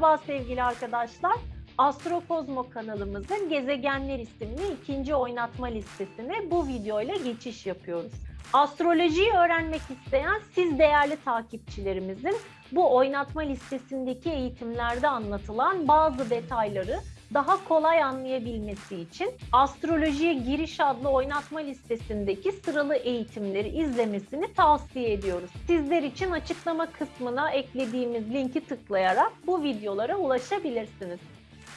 Merhaba sevgili arkadaşlar. Astrokozmo kanalımızın Gezegenler isimli ikinci oynatma listesine bu videoyla geçiş yapıyoruz. Astrolojiyi öğrenmek isteyen siz değerli takipçilerimizin bu oynatma listesindeki eğitimlerde anlatılan bazı detayları daha kolay anlayabilmesi için Astrolojiye Giriş adlı oynatma listesindeki sıralı eğitimleri izlemesini tavsiye ediyoruz. Sizler için açıklama kısmına eklediğimiz linki tıklayarak bu videolara ulaşabilirsiniz.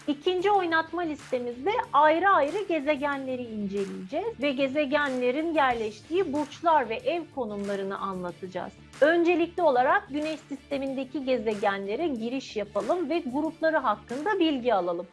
İkinci oynatma listemizde ayrı ayrı gezegenleri inceleyeceğiz ve gezegenlerin yerleştiği burçlar ve ev konumlarını anlatacağız. Öncelikli olarak Güneş sistemindeki gezegenlere giriş yapalım ve grupları hakkında bilgi alalım.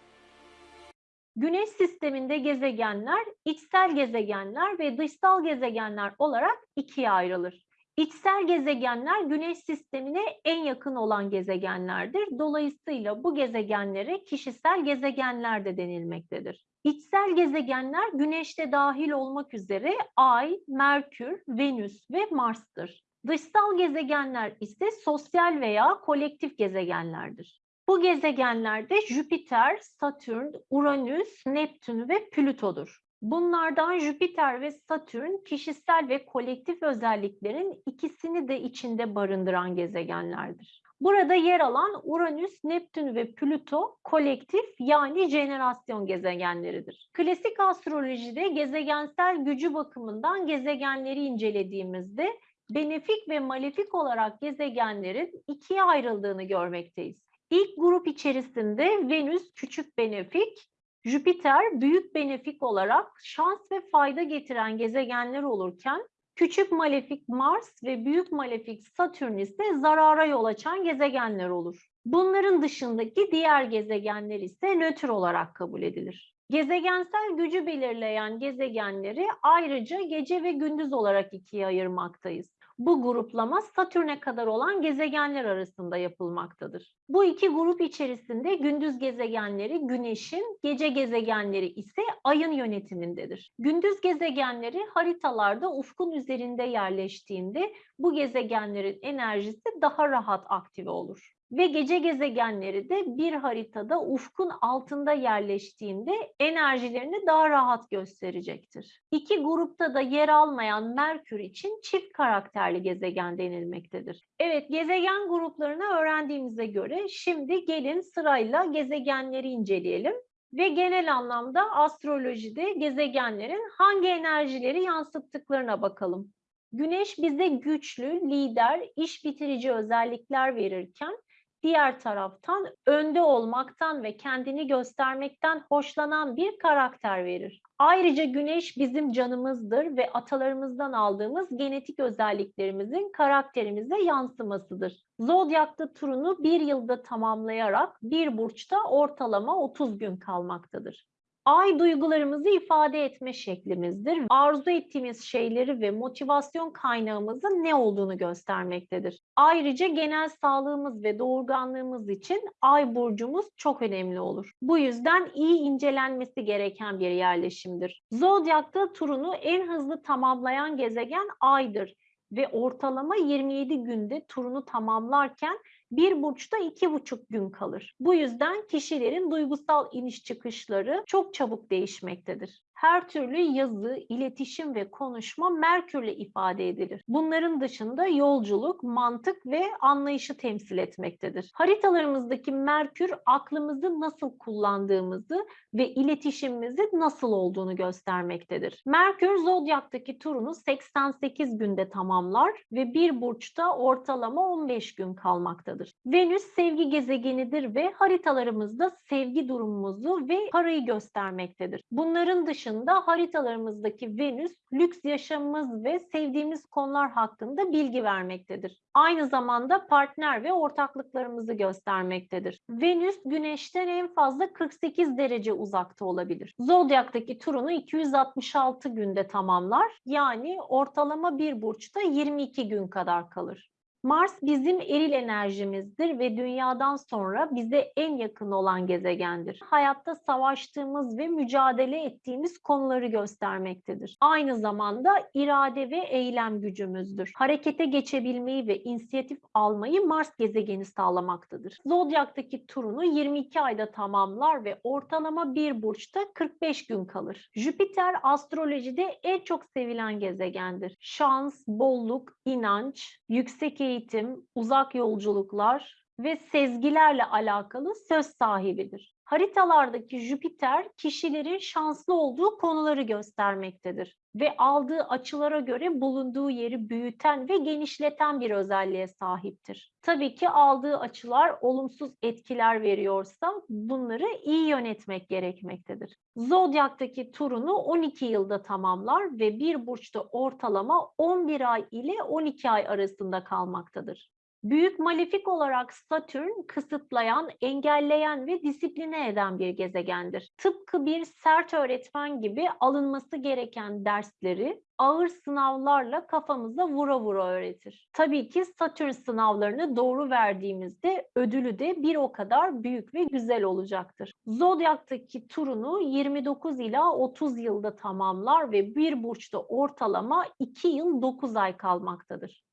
Güneş sisteminde gezegenler içsel gezegenler ve dışsal gezegenler olarak ikiye ayrılır. İçsel gezegenler Güneş sistemine en yakın olan gezegenlerdir. Dolayısıyla bu gezegenlere kişisel gezegenler de denilmektedir. İçsel gezegenler Güneş'te dahil olmak üzere Ay, Merkür, Venüs ve Mars'tır. Dışsal gezegenler ise sosyal veya kolektif gezegenlerdir. Bu gezegenlerde Jüpiter, Satürn, Uranüs, Neptün ve Plüto'dur. Bunlardan Jüpiter ve Satürn kişisel ve kolektif özelliklerin ikisini de içinde barındıran gezegenlerdir. Burada yer alan Uranüs, Neptün ve Plüto kolektif yani jenerasyon gezegenleridir. Klasik astrolojide gezegensel gücü bakımından gezegenleri incelediğimizde benefik ve malefik olarak gezegenlerin ikiye ayrıldığını görmekteyiz. İlk grup içerisinde Venüs küçük benefik, Jüpiter büyük benefik olarak şans ve fayda getiren gezegenler olurken küçük malefik Mars ve büyük malefik Satürn ise zarara yol açan gezegenler olur. Bunların dışındaki diğer gezegenler ise nötr olarak kabul edilir. Gezegensel gücü belirleyen gezegenleri ayrıca gece ve gündüz olarak ikiye ayırmaktayız. Bu gruplama Satürn'e kadar olan gezegenler arasında yapılmaktadır. Bu iki grup içerisinde gündüz gezegenleri Güneş'in, gece gezegenleri ise Ay'ın yönetimindedir. Gündüz gezegenleri haritalarda ufkun üzerinde yerleştiğinde bu gezegenlerin enerjisi daha rahat aktive olur ve gece gezegenleri de bir haritada ufkun altında yerleştiğinde enerjilerini daha rahat gösterecektir. İki grupta da yer almayan Merkür için çift karakterli gezegen denilmektedir. Evet, gezegen gruplarını öğrendiğimize göre şimdi gelin sırayla gezegenleri inceleyelim ve genel anlamda astrolojide gezegenlerin hangi enerjileri yansıttıklarına bakalım. Güneş bize güçlü, lider, iş bitirici özellikler verirken diğer taraftan önde olmaktan ve kendini göstermekten hoşlanan bir karakter verir. Ayrıca güneş bizim canımızdır ve atalarımızdan aldığımız genetik özelliklerimizin karakterimize yansımasıdır. Zodyakta turunu bir yılda tamamlayarak bir burçta ortalama 30 gün kalmaktadır. Ay duygularımızı ifade etme şeklimizdir. Arzu ettiğimiz şeyleri ve motivasyon kaynağımızın ne olduğunu göstermektedir. Ayrıca genel sağlığımız ve doğurganlığımız için ay burcumuz çok önemli olur. Bu yüzden iyi incelenmesi gereken bir yerleşimdir. Zodyakta turunu en hızlı tamamlayan gezegen aydır ve ortalama 27 günde turunu tamamlarken bir burçta iki buçuk gün kalır. Bu yüzden kişilerin duygusal iniş çıkışları çok çabuk değişmektedir. Her türlü yazı, iletişim ve konuşma Merkürle ifade edilir. Bunların dışında yolculuk, mantık ve anlayışı temsil etmektedir. Haritalarımızdaki Merkür aklımızı nasıl kullandığımızı ve iletişimimizi nasıl olduğunu göstermektedir. Merkür zodyaktaki turunu 88 günde tamamlar ve bir burçta ortalama 15 gün kalmaktadır. Venüs sevgi gezegenidir ve haritalarımızda sevgi durumumuzu ve parayı göstermektedir. Bunların dışında dışında haritalarımızdaki Venüs lüks yaşamımız ve sevdiğimiz konular hakkında bilgi vermektedir. Aynı zamanda partner ve ortaklıklarımızı göstermektedir. Venüs Güneş'ten en fazla 48 derece uzakta olabilir. Zodyak'taki turunu 266 günde tamamlar. Yani ortalama bir burçta 22 gün kadar kalır. Mars bizim eril enerjimizdir ve dünyadan sonra bize en yakın olan gezegendir. Hayatta savaştığımız ve mücadele ettiğimiz konuları göstermektedir. Aynı zamanda irade ve eylem gücümüzdür. Harekete geçebilmeyi ve inisiyatif almayı Mars gezegeni sağlamaktadır. Zodyak'taki turunu 22 ayda tamamlar ve ortalama bir burçta 45 gün kalır. Jüpiter astrolojide en çok sevilen gezegendir. Şans, bolluk, inanç, yüksek eğitim, uzak yolculuklar ve sezgilerle alakalı söz sahibidir. Haritalardaki Jüpiter kişilerin şanslı olduğu konuları göstermektedir ve aldığı açılara göre bulunduğu yeri büyüten ve genişleten bir özelliğe sahiptir. Tabii ki aldığı açılar olumsuz etkiler veriyorsa bunları iyi yönetmek gerekmektedir. Zodyak'taki turunu 12 yılda tamamlar ve bir burçta ortalama 11 ay ile 12 ay arasında kalmaktadır. Büyük malefik olarak Satürn kısıtlayan, engelleyen ve disipline eden bir gezegendir. Tıpkı bir sert öğretmen gibi alınması gereken dersleri ağır sınavlarla kafamıza vura vura öğretir. Tabii ki Satürn sınavlarını doğru verdiğimizde ödülü de bir o kadar büyük ve güzel olacaktır. Zodyak'taki turunu 29 ila 30 yılda tamamlar ve bir burçta ortalama 2 yıl 9 ay kalmaktadır.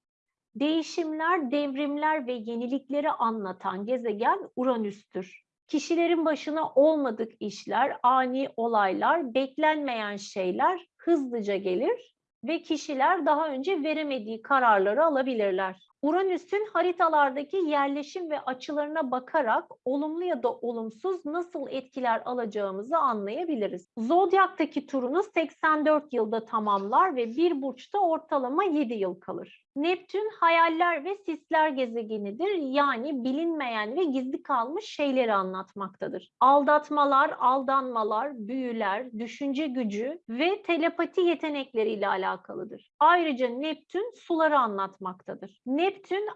Değişimler, devrimler ve yenilikleri anlatan gezegen Uranüs'tür. Kişilerin başına olmadık işler, ani olaylar, beklenmeyen şeyler hızlıca gelir ve kişiler daha önce veremediği kararları alabilirler. Uranüs'ün haritalardaki yerleşim ve açılarına bakarak olumlu ya da olumsuz nasıl etkiler alacağımızı anlayabiliriz. Zodyak'taki turunu 84 yılda tamamlar ve bir burçta ortalama 7 yıl kalır. Neptün hayaller ve sisler gezegenidir. Yani bilinmeyen ve gizli kalmış şeyleri anlatmaktadır. Aldatmalar, aldanmalar, büyüler, düşünce gücü ve telepati yetenekleriyle alakalıdır. Ayrıca Neptün suları anlatmaktadır. Neptün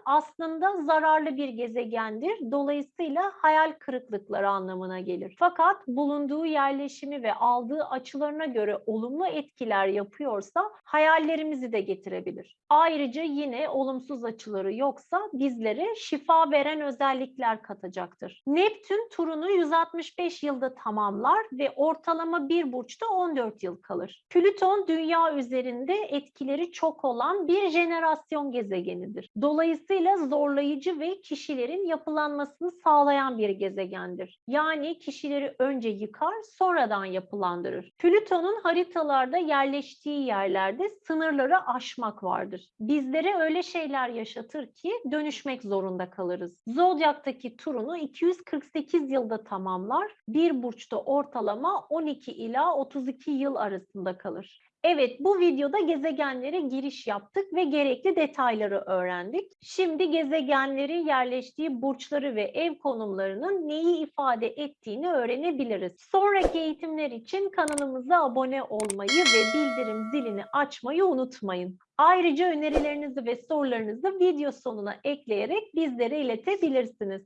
aslında zararlı bir gezegendir. Dolayısıyla hayal kırıklıkları anlamına gelir. Fakat bulunduğu yerleşimi ve aldığı açılarına göre olumlu etkiler yapıyorsa hayallerimizi de getirebilir. Ayrıca yine olumsuz açıları yoksa bizlere şifa veren özellikler katacaktır. Neptün turunu 165 yılda tamamlar ve ortalama bir burçta 14 yıl kalır. Plüton dünya üzerinde etkileri çok olan bir jenerasyon gezegenidir. Dolayısıyla zorlayıcı ve kişilerin yapılanmasını sağlayan bir gezegendir. Yani kişileri önce yıkar sonradan yapılandırır. Plüton'un haritalarda yerleştiği yerlerde sınırları aşmak vardır. Bizlere öyle şeyler yaşatır ki dönüşmek zorunda kalırız. Zodyak'taki turunu 248 yılda tamamlar. Bir burçta ortalama 12 ila 32 yıl arasında kalır. Evet, bu videoda gezegenlere giriş yaptık ve gerekli detayları öğrendik. Şimdi gezegenleri yerleştiği burçları ve ev konumlarının neyi ifade ettiğini öğrenebiliriz. Sonraki eğitimler için kanalımıza abone olmayı ve bildirim zilini açmayı unutmayın. Ayrıca önerilerinizi ve sorularınızı video sonuna ekleyerek bizlere iletebilirsiniz.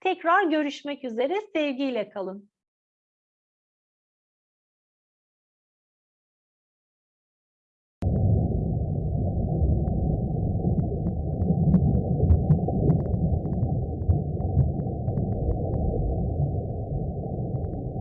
Tekrar görüşmek üzere, sevgiyle kalın.